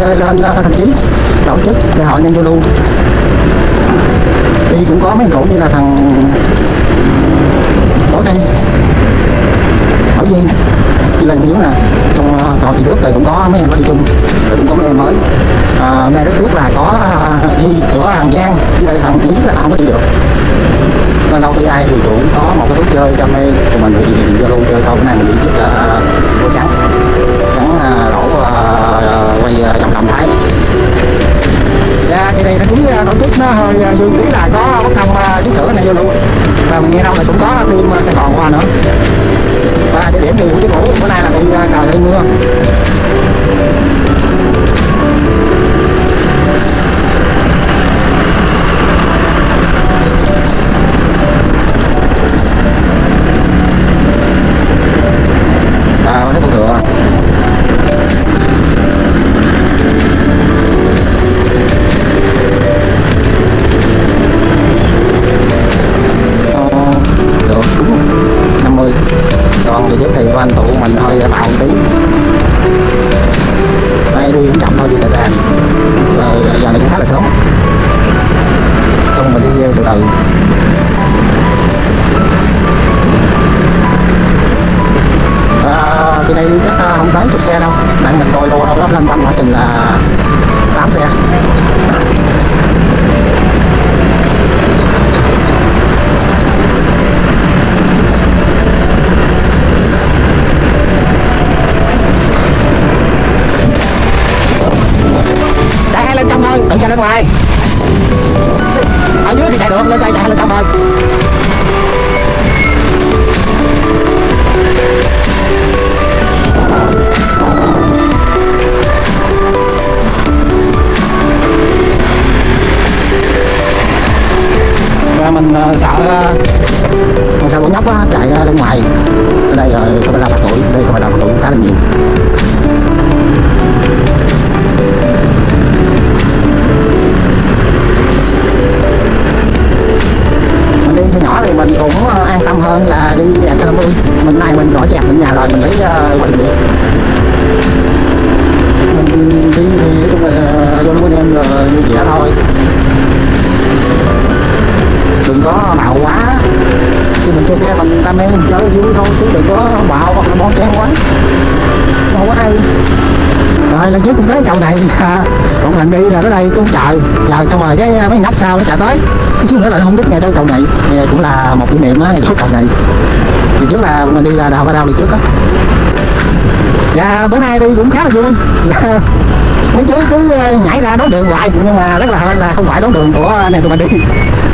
lên thành chí tổ chức để hội nhân giao lưu. Đi cũng có mấy cổ như là thằng Tổ đây bảo Duy. Đi lần Hiếu nè. Trong ờ, trò thì trước thì cũng có mấy em có đi chung. Rồi cũng có mấy em mới. À, hôm nay rất tiếc là có đi của Hàng Giang. Với đây thằng chí là không có đi được. Nên đâu khi ai thì cũng có một cái thú chơi trong đây tụi mình thì giao lưu chơi thôi cái này mình đi trước là quay ờ, vòng đồng thái. Dạ cái này nó cũng uh, tổ nó hơi ờ, dương tí là có bất thông ờ, uh, chút này vô luôn. Và mình nghe đâu là cũng có thêm Sài Gòn qua nữa. Và địa điểm thì của cái cũ bữa nay là bị trời hơi mưa. Đây cũng chậm thôi vì là đàn rồi giờ này cũng khá là sớm không mình đi gieo từ từ à, cái đây chắc không tới chục xe đâu tại mình coi đâu đâu đó lên quanh khoảng chừng là 8 xe lần này à, còn mình đi là tới đây cũng chờ chờ xong rồi cái mấy nhóc sau nó chạy tới. Cái xíu nữa là nó không đứt ngay tới cầu này. Thì cũng là một kỷ niệm á ngày trước cầu này. Thì trước là mình đi là đào ba đào đi trước á. Dạ bữa nay đi cũng khá là vui. Mấy chú cứ ờ, nhảy ra đón đường hoài. Nhưng mà rất là hên là không phải đón đường của này tụi mình đi.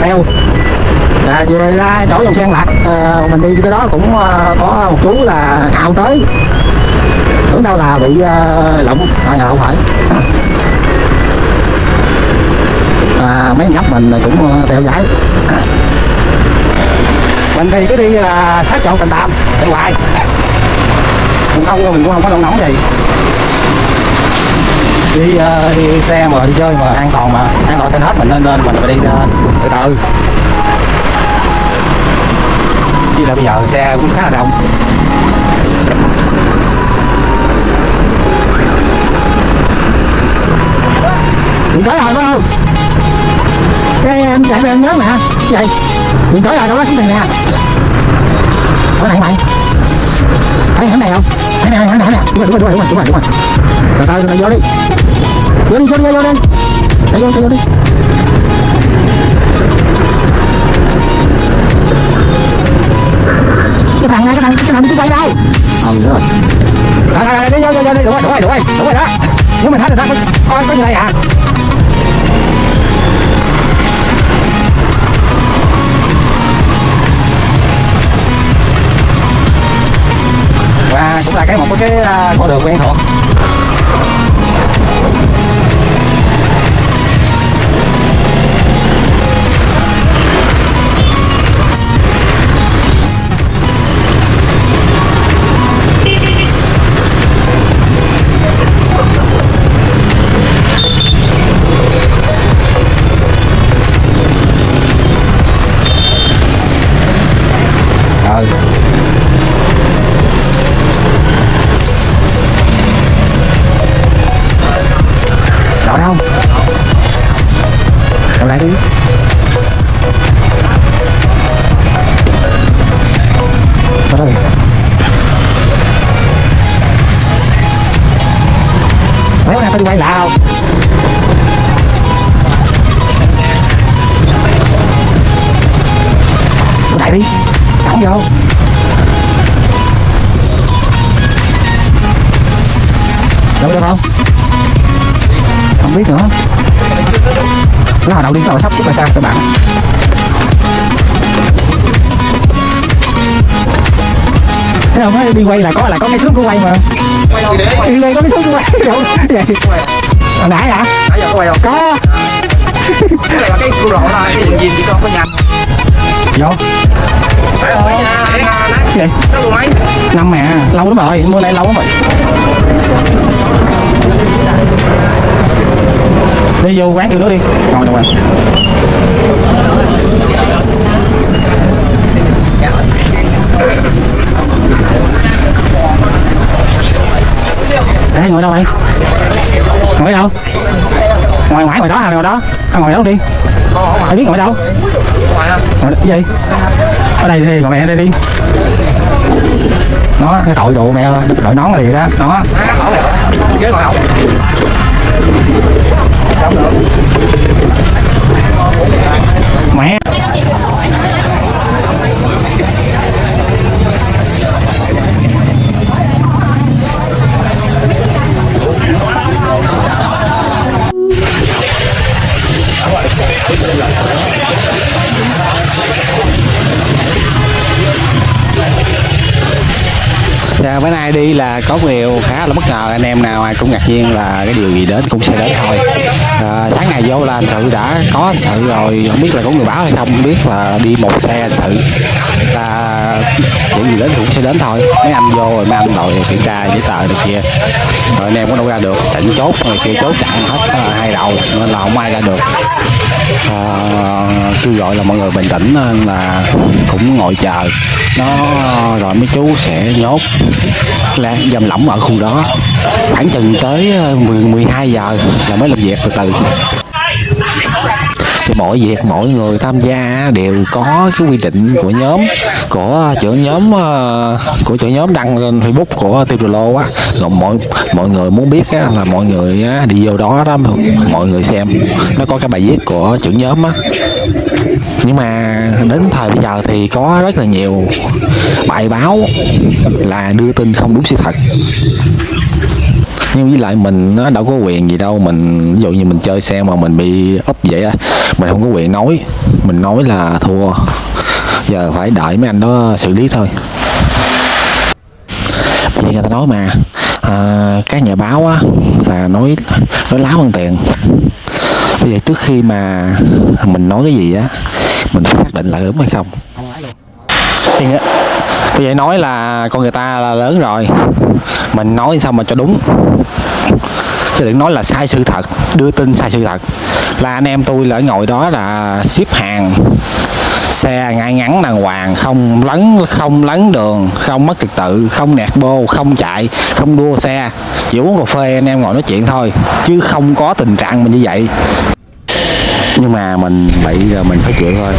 Theo. Dạ, à, về ra chỗ dòng sen lạc à, ờ, mình đi cái đó cũng ờ, có một chú là cạo tới. Tưởng đâu là bị ờ, uh, lộng à, không phải. À, mấy nhóc mình cũng ờ, theo dõi. Mình thì cứ đi là sát chỗ tình tạm chạy hoài cũng không mình cũng không có nóng nóng gì. Đi, uh, đi xe mà đi chơi mà an toàn mà an toàn trên hết mình nên nên mình phải đi uh, từ từ. Chứ là bây giờ xe cũng khá là đông Cũng tới rồi phải mày em nhớ mà Vậy Đừng tới rồi đâu đó, xuống tiền nè. Ở này mày. Thấy hắn này không? Hẻm này hắn này hẻm này Đúng rồi đúng rồi đúng rồi đúng rồi đúng rồi. Rồi tao tao vô đi. Vô đi vô đi vô đi. Chạy vô chạy vô đi. Cái thằng này, cái thằng cái thằng chú quay đâu ờ đúng rồi. Rồi rồi đi vô vô vô đi. Đúng rồi đúng rồi đúng rồi. Đúng rồi đó. Nếu mình thấy người ta có coi có như này à. Là cái một cái à, con đường quen thuộc vô. Đâu được không không biết nữa. Hồi đầu đi tàu sắp xếp là sao các bạn? Thấy không đi quay là có là có cái xước của quay mà. Đi quay có cái xước của quay đâu vậy hồi nãy hả? Nãy giờ có quay không? Có. Cái này là cái cua lộ thôi cái đường gì chỉ con có nhanh vô. Cái gì năm mà lâu lắm rồi mua này lâu lắm rồi. Đi vô quán kiểu nữa đi. Ngồi đâu rồi? Ê, ngồi đâu vậy? Ngồi đâu? Ngoài ngoài ngoài đó à, đó. À, ngoài đó đi. Ai biết ngồi đâu? ngoài không gì? Ở đây đi, ngồi mẹ đây đi. Nó cái tội đồ mẹ đội nón liền đó. Đó. Dạ, bữa nay đi là có một điều khá là bất ngờ. Anh em nào ai cũng ngạc nhiên là cái điều gì đến cũng sẽ đến thôi. À, sáng ngày vô là anh sự đã có anh sự rồi. Không biết là có người báo hay không. Không biết là đi một xe anh sự là chuyện gì đến cũng sẽ đến thôi. Mấy anh vô rồi mấy anh đội kiểm tra giấy tờ này kia. Rồi anh em cũng đâu ra được. Chỉnh chốt rồi kia chốt chặn hết ờ, hai đầu nên là không ai ra được. À, kêu gọi là mọi người bình tĩnh nên là cũng ngồi chờ. Nó rồi mấy chú sẽ nhốt. Là dầm lỏng ở khu đó. Khoảng chừng tới ờ, 10 12 giờ là mới làm việc từ từ thì mỗi việc mỗi người tham gia đều có cái quy định của nhóm của trưởng nhóm ờ, của trưởng nhóm đăng lên Facebook của Tiêu Lô á. Rồi mọi mọi người muốn biết á, là mọi người á, đi vô đó đó mọi người xem. Nó có cái bài viết của trưởng nhóm á. Nhưng mà đến thời bây giờ thì có rất là nhiều bài báo là đưa tin không đúng sự thật nhưng với lại mình nó đâu có quyền gì đâu. Mình ví dụ như mình chơi xe mà mình bị úp vậy á mình không có quyền nói. Mình nói là thua. Giờ phải đợi mấy anh đó xử lý thôi. Bây giờ người ta nói mà à, các nhà báo á là nói nói láo bằng tiền. Bây giờ trước khi mà mình nói cái gì á mình phải xác định là đúng hay không? Thì bây giờ nói là con người ta là lớn rồi. Mình nói sao mà cho đúng? Chứ đừng nói là sai sự thật, đưa tin sai sự thật. Là anh em tôi là ở ngồi đó là ship hàng, xe ngay ngắn đàng hoàng, không lấn không lấn đường, không mất trật tự, không nẹt bô, không chạy, không đua xe. Chỉ uống cà phê anh em ngồi nói chuyện thôi, chứ không có tình trạng mình như vậy nhưng mà mình bị rồi mình phải chịu thôi.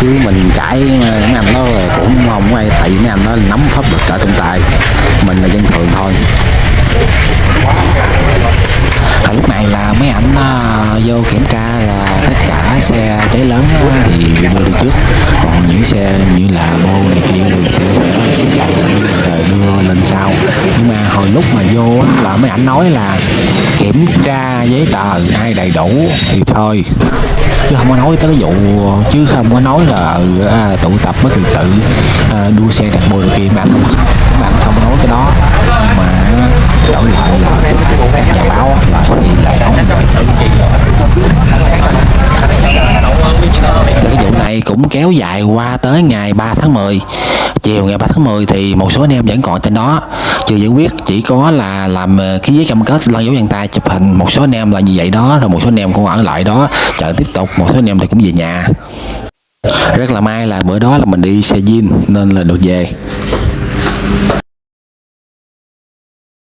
Chứ mình cãi ờ, mấy anh đó cũng không ai, tại vì mấy anh nó nắm pháp luật ở trong tay mình là dân thường thôi. Hồi lúc này là mấy ảnh uh, vô kiểm tra là tất cả xe cháy lớn uh, thì đưa đi trước. Còn những xe như là bô này kia thì sẽ sẽ xếp lại rồi đưa lên sau. Nhưng mà hồi lúc mà vô là mấy ảnh nói là kiểm tra giấy tờ ai đầy đủ thì thôi. Chứ không có nói tới cái vụ chứ không có nói là ừ, à, tụ tập với trật tự à, đua xe đặt bô kia. Mà anh không mà anh không nói cái đó. Mà đổi lại là các nhà báo á, là gì lại nói cái vụ này cũng kéo dài qua tới ngày 3 tháng 10 chiều ngày 3 tháng 10 thì một số anh em vẫn còn trên đó. Chưa giải quyết chỉ có là làm ờ, ký giấy cam kết lan dấu vân tay chụp hình. Một số anh em là như vậy đó rồi một số anh em cũng ở lại đó chờ tiếp tục. Một số anh em thì cũng về nhà. Rất là may là bữa đó là mình đi xe jean nên là được về.